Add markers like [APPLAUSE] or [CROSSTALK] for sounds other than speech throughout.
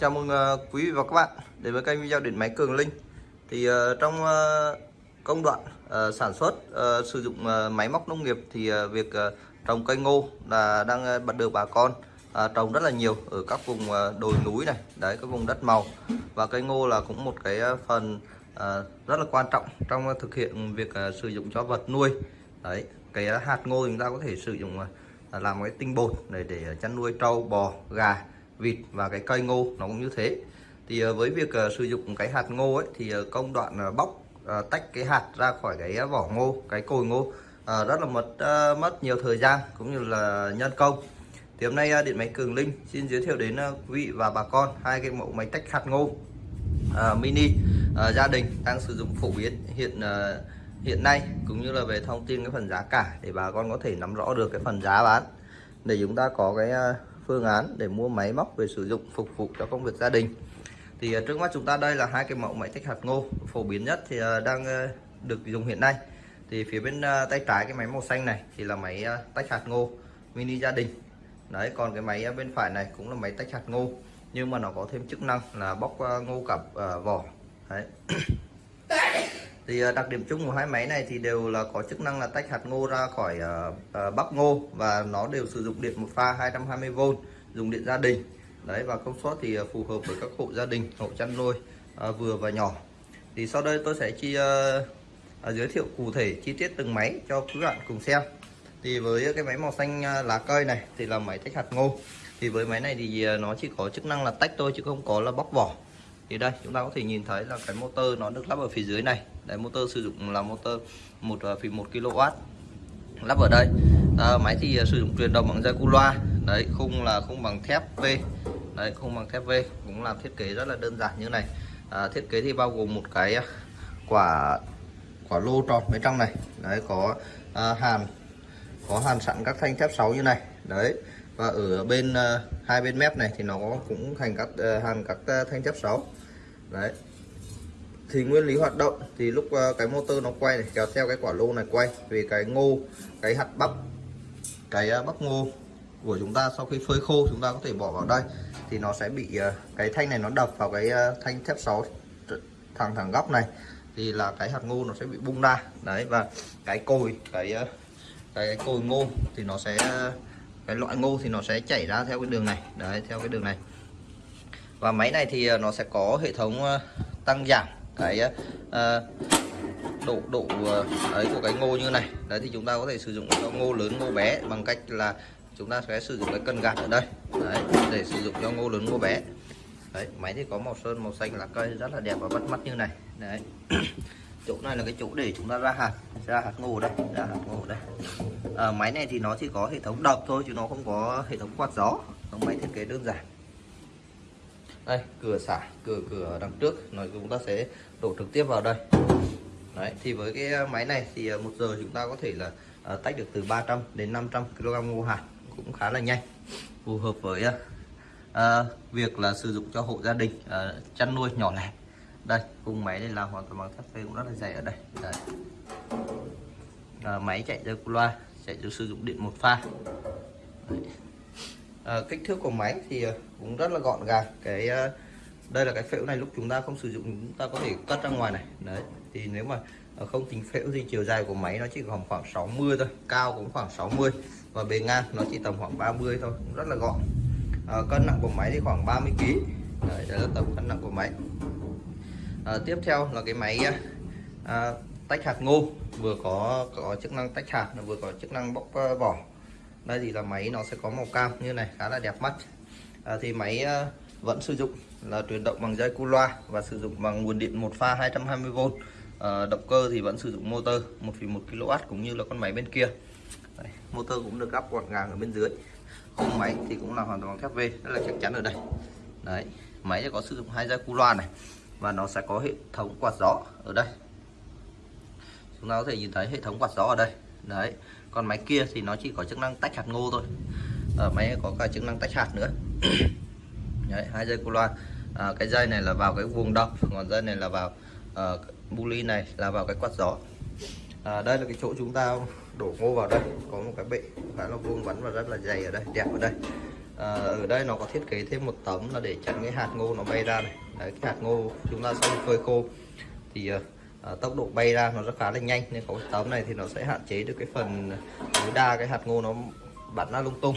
Chào mừng ờ, quý vị và các bạn đến với kênh video điện máy Cường Linh. Thì ờ, trong ờ, công đoạn sản xuất sử dụng máy móc nông nghiệp thì việc trồng cây ngô là đang bắt được bà con trồng rất là nhiều ở các vùng đồi núi này, đấy các vùng đất màu và cây ngô là cũng một cái phần rất là quan trọng trong thực hiện việc sử dụng cho vật nuôi. Đấy, cái hạt ngô chúng ta có thể sử dụng làm cái tinh bột để để chăn nuôi trâu, bò, gà vịt và cái cây ngô, nó cũng như thế. Thì ờ, với việc ờ, sử dụng cái hạt ngô ấy, thì ờ, công đoạn bóc tách cái hạt ra khỏi cái vỏ ngô, cái cồi ngô rất là mất mất nhiều thời gian cũng như là nhân công. Thì hôm nay điện máy Cường Linh xin giới thiệu đến quý vị và bà con hai cái mẫu máy tách hạt ngô mini gia đình đang sử dụng phổ biến hiện hiện nay, cũng như là về thông tin cái phần giá cả để bà con có thể nắm rõ được cái phần giá bán. Để chúng ta có cái phương án để mua máy móc về sử dụng phục vụ cho công việc gia đình. Thì à, trước mắt chúng ta đây là hai cái mẫu máy tách hạt ngô phổ biến nhất thì à, đang à, được dùng hiện nay. Thì phía bên tay trái cái máy màu xanh này thì là máy tách hạt ngô mini gia đình. Đấy, còn cái máy bên phải này cũng là máy tách hạt ngô, nhưng mà nó có thêm chức năng là bóc ngô cặp vỏ. Đấy thì ờ, đặc điểm chung của hai máy này thì đều là có chức năng là tách hạt ngô ra khỏi ờ, ờ bắp ngô và nó đều sử dụng điện một pha 220V dùng điện gia đình. Đấy và công suất thì ờ, phù hợp với các hộ gia đình hộ chăn nuôi vừa và nhỏ. Thì sau đây tôi sẽ chi giới thiệu cụ thể chi tiết từng máy cho quý bạn cùng xem. Thì với cái máy màu xanh lá cây này thì là máy tách hạt ngô. Thì với máy này thì nó chỉ có chức năng là tách thôi chứ không có là bóc vỏ thì đây chúng ta có thể nhìn thấy là cái motor nó được lắp ở phía dưới này. Đấy motor sử dụng là motor một ờ, phí một kW lắp ở đây. À, máy thì ờ, sử dụng truyền động bằng dây cu loa đấy khung là khung bằng thép V. Đấy khung bằng thép V cũng làm thiết kế rất là đơn giản như này. À, thiết kế thì bao gồm một cái quả quả lô tròn bên trong này. Đấy có à, hàn có hàn sẵn các thanh thép 6 như này. Đấy và ở bên uh, hai bên mép này thì nó cũng thành các uh, hàn các uh, thanh thép 6 đấy. Thì nguyên lý hoạt động thì lúc uh, cái motor nó quay này kéo theo cái quả lô này quay vì cái ngô cái hạt bắp cái uh, bắp ngô của chúng ta sau khi phơi khô chúng ta có thể bỏ vào đây. Thì nó sẽ bị uh, cái thanh này nó đập vào cái uh, thanh thép 6 thẳng thẳng góc này. Thì là cái hạt ngô nó sẽ bị bung ra. Đấy và cái cồi cái cái cồi ngô thì nó sẽ cái loại ngô thì nó sẽ chảy ra theo cái đường này. Đấy theo cái đường này. Và máy này thì ờ, nó sẽ có hệ thống ờ, tăng giảm cái ờ, độ độ ấy của cái ngô như này. Đấy thì chúng ta có thể sử dụng cho ngô lớn ngô bé bằng cách là chúng ta sẽ sử dụng cái cân gạt ở đây. Đấy, để sử dụng cho ngô lớn ngô bé. Đấy máy thì có màu sơn màu xanh lá cây rất là đẹp và bắt mắt như này. Đấy. [CLEARS THROAT] chỗ này là cái chỗ để chúng ta ra hạt ra hạt ngô đây ra hạt ngô đây à, máy này thì nó chỉ có hệ thống đập thôi chứ nó không có hệ thống quạt gió. Nó máy thiết kế đơn giản. Đây cửa xả cửa cửa đằng trước. Nó chúng ta sẽ đổ trực tiếp vào đây. Đấy thì với cái à, máy này thì à, một giờ chúng ta có thể là à, tách được từ 300 đến 500 kg ngô hạt. Cũng khá là nhanh phù hợp với uh, việc là sử dụng cho hộ gia đình uh, chăn nuôi nhỏ lẻ đây khung máy đây là hoàn toàn bằng thép phê cũng rất là dày ở đây. Đây. À, máy chạy theo loa chạy theo sử dụng điện một pha. À, kích thước của máy thì à, cũng rất là gọn gàng. Cái à, đây là cái phễu này lúc chúng ta không sử dụng chúng ta có thể cất ra ngoài này. Đấy. Thì nếu mà à, không tính phễu thì chiều dài của máy nó chỉ khoảng khoảng 60 thôi cao cũng khoảng 60 và bề ngang nó chỉ tầm khoảng 30 thôi cũng rất là gọn. À, cân nặng của máy thì khoảng 30 kg đấy, đây là tầm cân nặng của máy à, tiếp theo là cái máy à, à, tách hạt ngô. Vừa có có chức năng tách hạt vừa có chức năng bóc uh, vỏ. Đây thì là máy nó sẽ có màu cam như này khá là đẹp mắt. À, thì máy uh, vẫn sử dụng là truyền động bằng dây cu loa và sử dụng bằng nguồn điện một pha 220V à, động cơ thì vẫn sử dụng motor 1,1 kW cũng như là con máy bên kia. Đây, motor cũng được gắp gọn gàng ở bên dưới. Khung máy thì cũng là hoàn toàn thép V rất là chắc chắn ở đây. Đấy máy sẽ có sử dụng hai dây cu loa này và nó sẽ có hệ thống quạt gió ở đây. Chúng ta có thể nhìn thấy hệ thống quạt gió ở đây. Đấy còn máy kia thì nó chỉ có chức năng tách hạt ngô thôi. Ở máy có cả chức năng tách hạt nữa. [COUGHS] Đấy hai dây cô loa. À, cái dây này là vào cái vùng đập còn dây này là vào uh, bu ly này là vào cái quạt gió. À, đây là cái chỗ chúng ta đổ ngô vào đây. Có một cái bệ khá là vuông vắn và rất là dày ở đây đẹp ở đây à, ở đây nó có thiết kế thêm một tấm là để chặn cái hạt ngô nó bay ra này. Đấy, cái hạt ngô chúng ta sau khi phơi khô. Thì à, tốc độ bay ra nó rất khá là nhanh nên có cái tấm này thì nó sẽ hạn chế được cái phần tối đa cái hạt ngô nó bắn ra lung tung.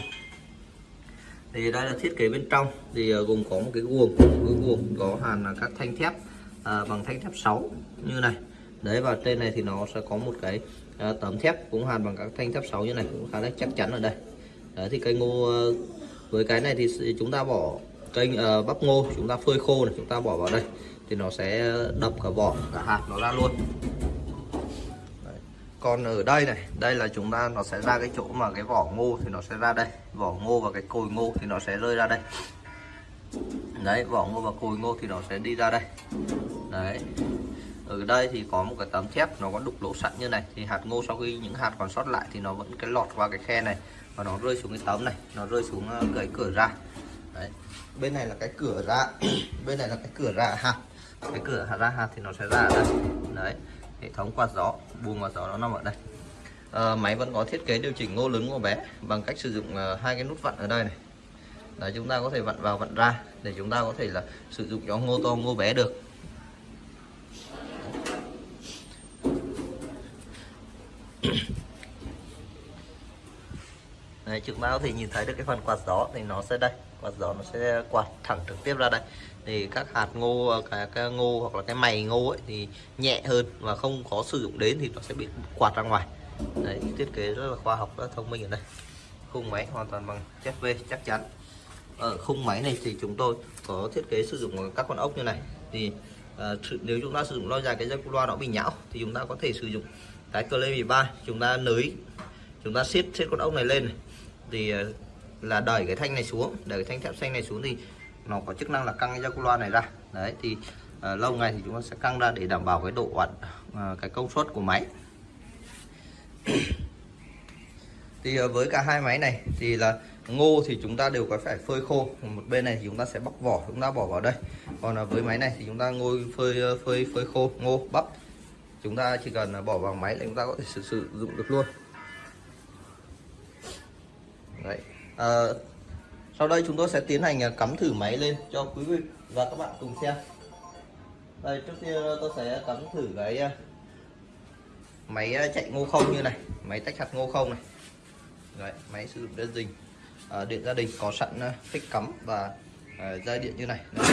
Thì đây là thiết kế bên trong. Thì gồm có một cái guồng. Cái guồng có hàn các thanh thép à, bằng thanh thép 6 như này. Đấy và trên này thì nó sẽ có một cái à, tấm thép cũng hàn bằng các thanh thép 6 như này cũng khá là chắc chắn ở đây. Đấy thì cây ngô với cái này thì chúng ta bỏ kênh uh, ờ, bắp ngô chúng ta phơi khô này chúng ta bỏ vào đây. Thì nó sẽ đập cả vỏ cả hạt nó ra luôn. Đấy. còn ở đây này đây là chúng ta nó sẽ ra cái chỗ mà cái vỏ ngô thì nó sẽ ra đây. Vỏ ngô và cái cồi ngô thì nó sẽ rơi ra đây. Đấy vỏ ngô và cồi ngô thì nó sẽ đi ra đây. Đấy. Ở đây thì có một cái tấm thép nó có đục lỗ sẵn như này. Thì hạt ngô sau khi những hạt còn sót lại thì nó vẫn cái lọt qua cái khe này và nó rơi xuống cái tấm này nó rơi xuống ờ, cái cửa ra. Đấy. Bên này là cái cửa ra. [CLEARS THROAT] Bên này là cái cửa ra ha, cái cửa ra ha thì nó sẽ ra ở đây. Đấy. Hệ thống quạt gió buồng quạt gió nó nằm ở đây. À, máy vẫn có thiết kế điều chỉnh ngô lớn ngô bé bằng cách sử dụng uh, hai cái nút vặn ở đây này. Đấy chúng ta có thể vặn vào vặn ra để chúng ta có thể là sử dụng cho ngô to ngô bé được. Đấy, chúng ta thì nhìn thấy được cái phần quạt gió thì nó sẽ đây. Quạt gió nó sẽ quạt thẳng trực tiếp ra đây. Thì các hạt ngô à, cái, cái ngô hoặc là cái mày ngô ấy thì nhẹ hơn và không có sử dụng đến thì nó sẽ bị quạt ra ngoài. Đấy thiết kế rất là khoa học rất thông minh ở đây. Khung máy hoàn toàn bằng chất V chắc chắn. Ở khung máy này thì chúng tôi có thiết kế sử dụng các con ốc như này. Thì uh, nếu chúng ta sử dụng lâu dài cái dây loa nó bị nhão thì chúng ta có thể sử dụng cái cờ lê 13 chúng ta nới chúng ta siết siết con ốc này lên này thì ờ, là đẩy cái thanh này xuống. Đẩy cái thanh thép xanh này xuống thì nó có chức năng là căng cái loa này ra. Đấy thì à, lâu ngày thì chúng ta sẽ căng ra để đảm bảo cái độ ẩn à, ờ, cái công suất của máy. [COUGHS] Thì à, với cả hai máy này thì là ngô thì chúng ta đều có phải phơi khô. Một bên này thì chúng ta sẽ bóc vỏ chúng ta bỏ vào đây. Còn à, với máy này thì chúng ta ngồi phơi phơi phơi khô ngô bắp. Chúng ta chỉ cần bỏ vào máy là chúng ta có thể sử dụng được luôn. Đấy. À, sau đây chúng tôi sẽ tiến hành à, cắm thử máy lên cho quý vị và các bạn cùng xem đây trước tiên tôi sẽ cắm thử cái à, máy à, chạy ngô không như này máy tách hạt ngô không này Đấy, máy sử dụng đơn dình à, ờ, điện gia đình có sẵn phích cắm và à, dây điện như này Đấy.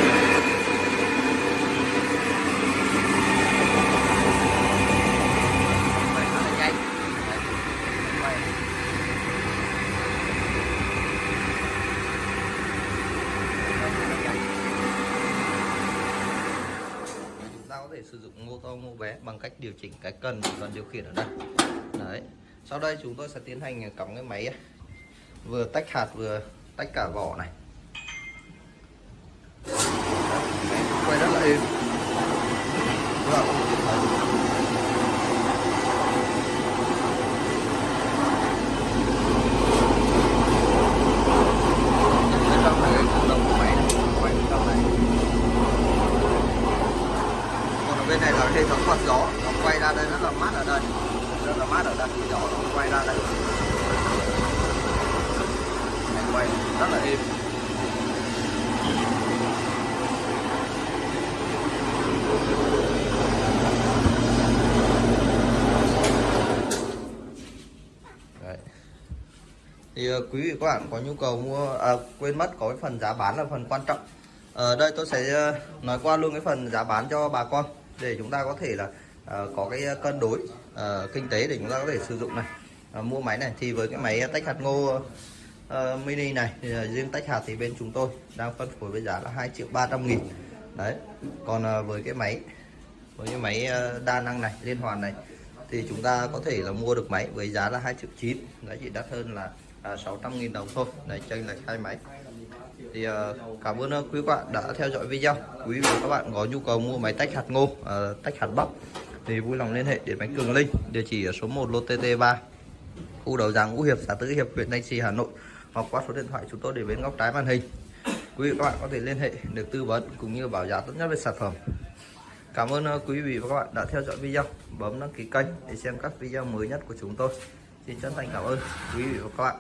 Thể mô to mô bé bằng cách điều chỉnh cái cần cần điều khiển ở đây. Đấy. Sau đây chúng tôi sẽ tiến hành cắm cái máy vừa tách hạt vừa tách cả vỏ này. Quay rất là êm bên này là hệ thống quạt gió nó quay ra đây rất là mát ở đây rất là mát ở đây gió nó quay ra đây này quay rất là êm Đấy thì ờ, quý vị các bạn có nhu cầu mua à, quên mất có cái phần giá bán là phần quan trọng. Ở đây tôi sẽ ờ, nói qua luôn cái phần giá bán cho bà con để chúng ta có thể là à, có cái cân đối à, kinh tế để chúng ta có thể sử dụng này. À, mua máy này thì với cái máy tách hạt ngô uh, mini này thì riêng tách hạt thì bên chúng tôi đang phân phối với giá là 2 triệu 300 nghìn. Đấy còn uh, với cái máy với cái máy uh, đa năng này liên hoàn này thì chúng ta có thể là mua được máy với giá là 2 triệu 9 giá chỉ đắt hơn là À, uh, 600 nghìn đồng thôi. Để chênh là hai máy. Thì uh, cảm ơn quý quý bạn đã theo dõi video. Quý vị và các bạn có nhu cầu mua máy tách hạt ngô uh, tách hạt bắp thì vui lòng liên hệ đến máy cường linh địa chỉ ở số 1 lô tt 3 khu đầu giàng ngũ hiệp xã tứ hiệp huyện thanh trì hà nội hoặc qua số điện thoại chúng tôi để bên góc trái màn hình. Quý vị các bạn có thể liên hệ được tư vấn cũng như bảo giá tốt nhất về sản phẩm. Cảm ơn quý vị và các bạn đã theo dõi video. Bấm đăng ký kênh để xem các video mới nhất của chúng tôi xin chân thành cảm ơn quý vị và các bạn